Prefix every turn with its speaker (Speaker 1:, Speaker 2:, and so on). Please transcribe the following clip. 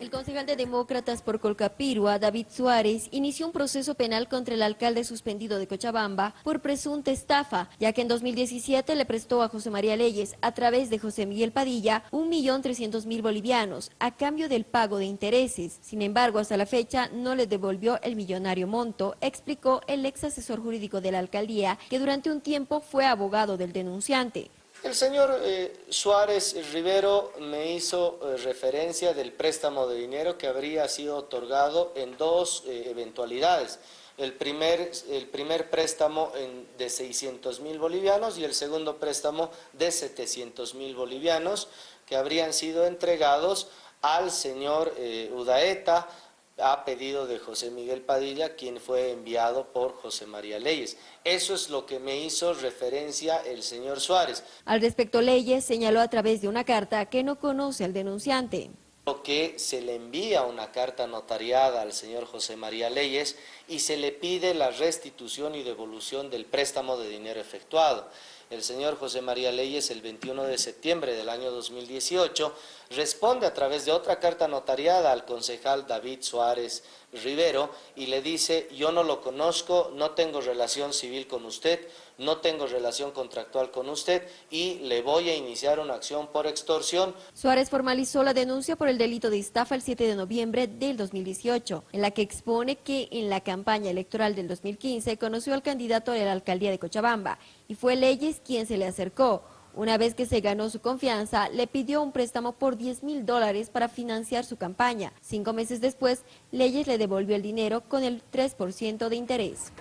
Speaker 1: El concejal de Demócratas por Colcapirua, David Suárez, inició un proceso penal contra el alcalde suspendido de Cochabamba por presunta estafa, ya que en 2017 le prestó a José María Leyes, a través de José Miguel Padilla, 1.300.000 bolivianos, a cambio del pago de intereses. Sin embargo, hasta la fecha no le devolvió el millonario monto, explicó el ex asesor jurídico de la alcaldía, que durante un tiempo fue abogado del denunciante.
Speaker 2: El señor eh, Suárez Rivero me hizo eh, referencia del préstamo de dinero que habría sido otorgado en dos eh, eventualidades. El primer, el primer préstamo de 600 mil bolivianos y el segundo préstamo de 700 mil bolivianos que habrían sido entregados al señor Udaeta, a pedido de José Miguel Padilla, quien fue enviado por José María Leyes. Eso es lo que me hizo referencia el señor Suárez.
Speaker 1: Al respecto, Leyes señaló a través de una carta que no conoce al denunciante
Speaker 2: que se le envía una carta notariada al señor José María Leyes y se le pide la restitución y devolución del préstamo de dinero efectuado. El señor José María Leyes el 21 de septiembre del año 2018 responde a través de otra carta notariada al concejal David Suárez Rivero y le dice yo no lo conozco, no tengo relación civil con usted, no tengo relación contractual con usted y le voy a iniciar una acción por extorsión.
Speaker 1: Suárez formalizó la denuncia por el delito de estafa el 7 de noviembre del 2018, en la que expone que en la campaña electoral del 2015 conoció al candidato a la alcaldía de Cochabamba y fue Leyes quien se le acercó. Una vez que se ganó su confianza, le pidió un préstamo por 10 mil dólares para financiar su campaña. Cinco meses después, Leyes le devolvió el dinero con el 3% de interés.